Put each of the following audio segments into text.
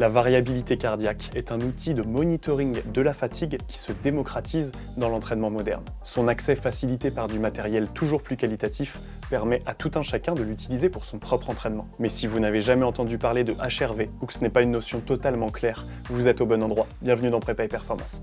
La variabilité cardiaque est un outil de monitoring de la fatigue qui se démocratise dans l'entraînement moderne. Son accès facilité par du matériel toujours plus qualitatif permet à tout un chacun de l'utiliser pour son propre entraînement. Mais si vous n'avez jamais entendu parler de HRV ou que ce n'est pas une notion totalement claire, vous êtes au bon endroit. Bienvenue dans Prépa et Performance.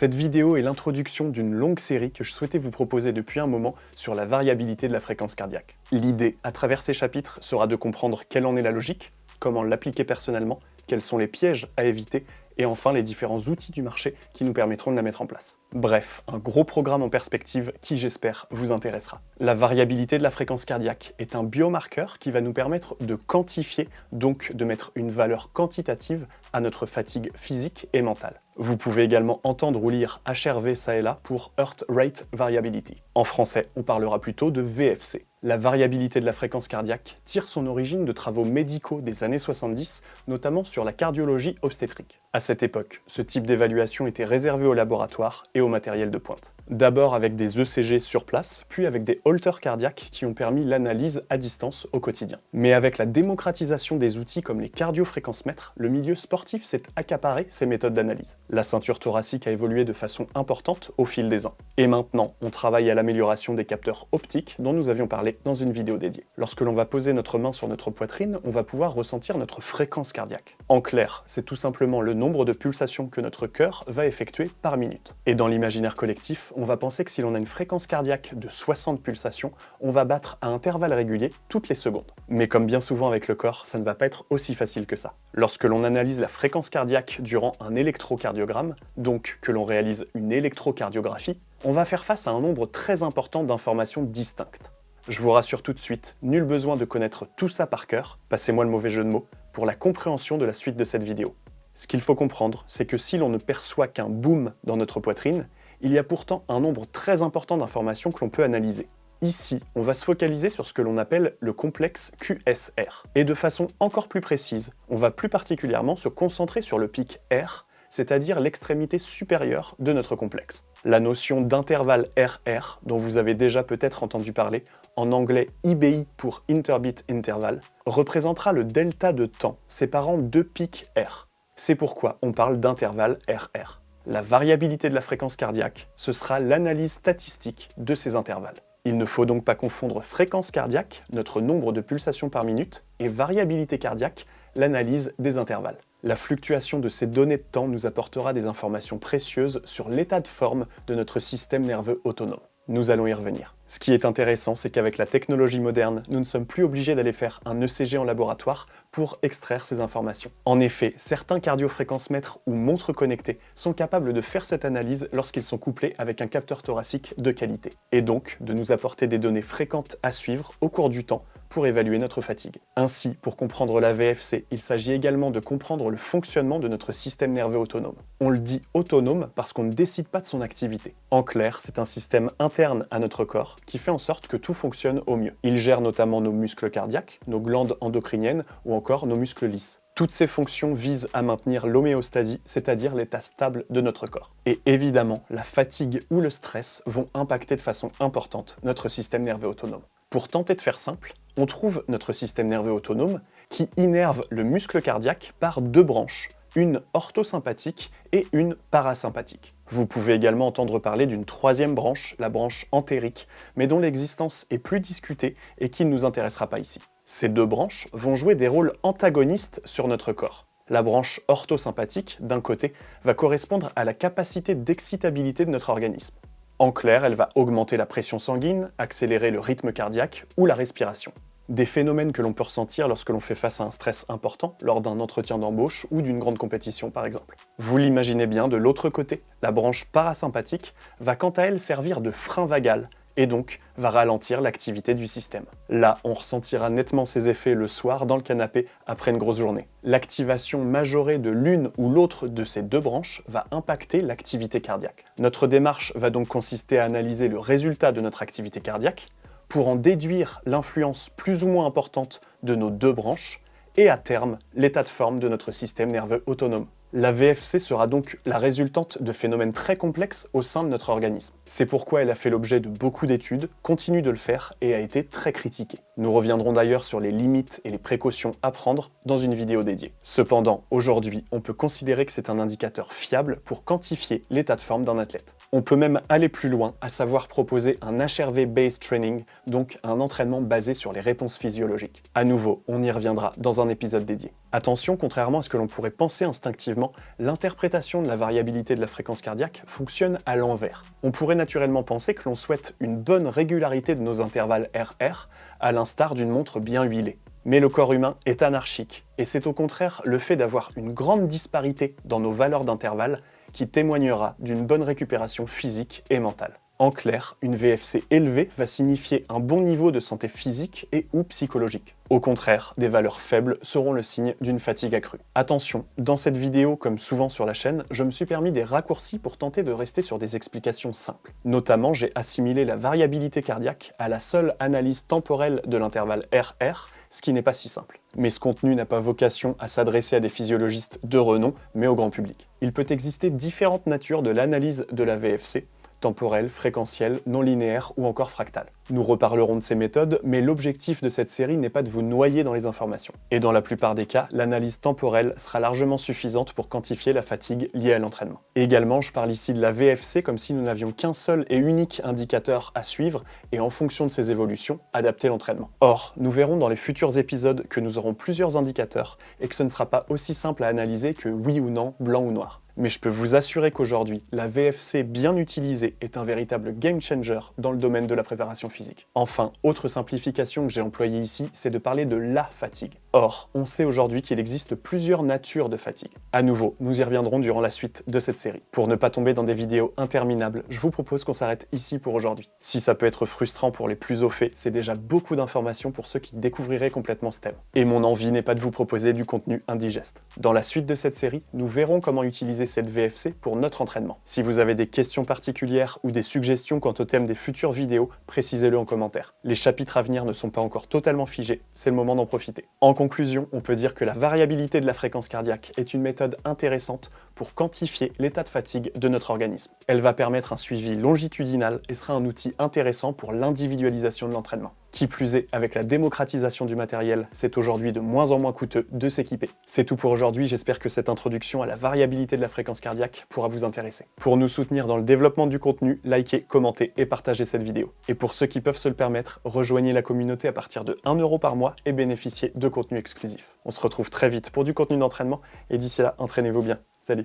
Cette vidéo est l'introduction d'une longue série que je souhaitais vous proposer depuis un moment sur la variabilité de la fréquence cardiaque. L'idée, à travers ces chapitres, sera de comprendre quelle en est la logique, comment l'appliquer personnellement, quels sont les pièges à éviter et enfin les différents outils du marché qui nous permettront de la mettre en place. Bref, un gros programme en perspective qui, j'espère, vous intéressera. La variabilité de la fréquence cardiaque est un biomarqueur qui va nous permettre de quantifier, donc de mettre une valeur quantitative à notre fatigue physique et mentale. Vous pouvez également entendre ou lire HRV ça et là pour Heart Rate Variability. En français, on parlera plutôt de VFC. La variabilité de la fréquence cardiaque tire son origine de travaux médicaux des années 70, notamment sur la cardiologie obstétrique. À cette époque, ce type d'évaluation était réservé au laboratoire et au matériel de pointe. D'abord avec des ECG sur place, puis avec des holters cardiaques qui ont permis l'analyse à distance au quotidien. Mais avec la démocratisation des outils comme les cardiofréquencemètres, le milieu sportif s'est accaparé ces méthodes d'analyse. La ceinture thoracique a évolué de façon importante au fil des ans. Et maintenant, on travaille à l'amélioration des capteurs optiques dont nous avions parlé dans une vidéo dédiée. Lorsque l'on va poser notre main sur notre poitrine, on va pouvoir ressentir notre fréquence cardiaque. En clair, c'est tout simplement le nombre de pulsations que notre cœur va effectuer par minute. Et dans l'imaginaire collectif, on va penser que si l'on a une fréquence cardiaque de 60 pulsations, on va battre à intervalles réguliers toutes les secondes. Mais comme bien souvent avec le corps, ça ne va pas être aussi facile que ça. Lorsque l'on analyse la fréquence cardiaque durant un électrocardiogramme, donc que l'on réalise une électrocardiographie, on va faire face à un nombre très important d'informations distinctes. Je vous rassure tout de suite, nul besoin de connaître tout ça par cœur, passez-moi le mauvais jeu de mots, pour la compréhension de la suite de cette vidéo. Ce qu'il faut comprendre, c'est que si l'on ne perçoit qu'un boom dans notre poitrine, il y a pourtant un nombre très important d'informations que l'on peut analyser. Ici, on va se focaliser sur ce que l'on appelle le complexe QSR. Et de façon encore plus précise, on va plus particulièrement se concentrer sur le pic R, c'est-à-dire l'extrémité supérieure de notre complexe. La notion d'intervalle RR, dont vous avez déjà peut-être entendu parler, en anglais IBI pour Interbit Interval, représentera le delta de temps séparant deux pics R. C'est pourquoi on parle d'intervalle RR. La variabilité de la fréquence cardiaque, ce sera l'analyse statistique de ces intervalles. Il ne faut donc pas confondre fréquence cardiaque, notre nombre de pulsations par minute, et variabilité cardiaque, l'analyse des intervalles. La fluctuation de ces données de temps nous apportera des informations précieuses sur l'état de forme de notre système nerveux autonome. Nous allons y revenir. Ce qui est intéressant, c'est qu'avec la technologie moderne, nous ne sommes plus obligés d'aller faire un ECG en laboratoire pour extraire ces informations. En effet, certains cardiofréquencemètres ou montres connectées sont capables de faire cette analyse lorsqu'ils sont couplés avec un capteur thoracique de qualité, et donc de nous apporter des données fréquentes à suivre au cours du temps pour évaluer notre fatigue. Ainsi, pour comprendre la VFC, il s'agit également de comprendre le fonctionnement de notre système nerveux autonome. On le dit autonome parce qu'on ne décide pas de son activité. En clair, c'est un système interne à notre corps qui fait en sorte que tout fonctionne au mieux. Il gère notamment nos muscles cardiaques, nos glandes endocriniennes ou encore nos muscles lisses. Toutes ces fonctions visent à maintenir l'homéostasie, c'est-à-dire l'état stable de notre corps. Et évidemment, la fatigue ou le stress vont impacter de façon importante notre système nerveux autonome. Pour tenter de faire simple, on trouve notre système nerveux autonome qui innerve le muscle cardiaque par deux branches, une orthosympathique et une parasympathique. Vous pouvez également entendre parler d'une troisième branche, la branche entérique, mais dont l'existence est plus discutée et qui ne nous intéressera pas ici. Ces deux branches vont jouer des rôles antagonistes sur notre corps. La branche orthosympathique, d'un côté, va correspondre à la capacité d'excitabilité de notre organisme. En clair, elle va augmenter la pression sanguine, accélérer le rythme cardiaque ou la respiration. Des phénomènes que l'on peut ressentir lorsque l'on fait face à un stress important, lors d'un entretien d'embauche ou d'une grande compétition par exemple. Vous l'imaginez bien, de l'autre côté, la branche parasympathique va quant à elle servir de frein vagal, et donc va ralentir l'activité du système. Là, on ressentira nettement ses effets le soir dans le canapé après une grosse journée. L'activation majorée de l'une ou l'autre de ces deux branches va impacter l'activité cardiaque. Notre démarche va donc consister à analyser le résultat de notre activité cardiaque pour en déduire l'influence plus ou moins importante de nos deux branches et à terme l'état de forme de notre système nerveux autonome. La VFC sera donc la résultante de phénomènes très complexes au sein de notre organisme. C'est pourquoi elle a fait l'objet de beaucoup d'études, continue de le faire et a été très critiquée. Nous reviendrons d'ailleurs sur les limites et les précautions à prendre dans une vidéo dédiée. Cependant, aujourd'hui, on peut considérer que c'est un indicateur fiable pour quantifier l'état de forme d'un athlète. On peut même aller plus loin, à savoir proposer un HRV-based training, donc un entraînement basé sur les réponses physiologiques. À nouveau, on y reviendra dans un épisode dédié. Attention, contrairement à ce que l'on pourrait penser instinctivement, l'interprétation de la variabilité de la fréquence cardiaque fonctionne à l'envers. On pourrait naturellement penser que l'on souhaite une bonne régularité de nos intervalles RR, à l'instar d'une montre bien huilée. Mais le corps humain est anarchique, et c'est au contraire le fait d'avoir une grande disparité dans nos valeurs d'intervalle qui témoignera d'une bonne récupération physique et mentale. En clair, une VFC élevée va signifier un bon niveau de santé physique et ou psychologique. Au contraire, des valeurs faibles seront le signe d'une fatigue accrue. Attention, dans cette vidéo, comme souvent sur la chaîne, je me suis permis des raccourcis pour tenter de rester sur des explications simples. Notamment, j'ai assimilé la variabilité cardiaque à la seule analyse temporelle de l'intervalle RR, ce qui n'est pas si simple. Mais ce contenu n'a pas vocation à s'adresser à des physiologistes de renom, mais au grand public. Il peut exister différentes natures de l'analyse de la VFC, temporelle, fréquentielle, non linéaire ou encore fractale. Nous reparlerons de ces méthodes, mais l'objectif de cette série n'est pas de vous noyer dans les informations. Et dans la plupart des cas, l'analyse temporelle sera largement suffisante pour quantifier la fatigue liée à l'entraînement. également, je parle ici de la VFC comme si nous n'avions qu'un seul et unique indicateur à suivre, et en fonction de ses évolutions, adapter l'entraînement. Or, nous verrons dans les futurs épisodes que nous aurons plusieurs indicateurs, et que ce ne sera pas aussi simple à analyser que oui ou non, blanc ou noir. Mais je peux vous assurer qu'aujourd'hui, la VFC bien utilisée est un véritable game changer dans le domaine de la préparation physique. Enfin, autre simplification que j'ai employée ici, c'est de parler de la fatigue. Or, on sait aujourd'hui qu'il existe plusieurs natures de fatigue. À nouveau, nous y reviendrons durant la suite de cette série. Pour ne pas tomber dans des vidéos interminables, je vous propose qu'on s'arrête ici pour aujourd'hui. Si ça peut être frustrant pour les plus au fait, c'est déjà beaucoup d'informations pour ceux qui découvriraient complètement ce thème. Et mon envie n'est pas de vous proposer du contenu indigeste. Dans la suite de cette série, nous verrons comment utiliser cette VFC pour notre entraînement. Si vous avez des questions particulières ou des suggestions quant au thème des futures vidéos, précisez le en commentaire. Les chapitres à venir ne sont pas encore totalement figés, c'est le moment d'en profiter. En conclusion, on peut dire que la variabilité de la fréquence cardiaque est une méthode intéressante pour quantifier l'état de fatigue de notre organisme. Elle va permettre un suivi longitudinal et sera un outil intéressant pour l'individualisation de l'entraînement. Qui plus est, avec la démocratisation du matériel, c'est aujourd'hui de moins en moins coûteux de s'équiper. C'est tout pour aujourd'hui, j'espère que cette introduction à la variabilité de la fréquence cardiaque pourra vous intéresser. Pour nous soutenir dans le développement du contenu, likez, commentez et partagez cette vidéo. Et pour ceux qui peuvent se le permettre, rejoignez la communauté à partir de 1€ par mois et bénéficiez de contenu exclusif. On se retrouve très vite pour du contenu d'entraînement, et d'ici là, entraînez-vous bien. Salut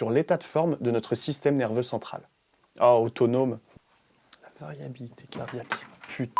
sur l'état de forme de notre système nerveux central. Ah, autonome. La variabilité cardiaque. Putain.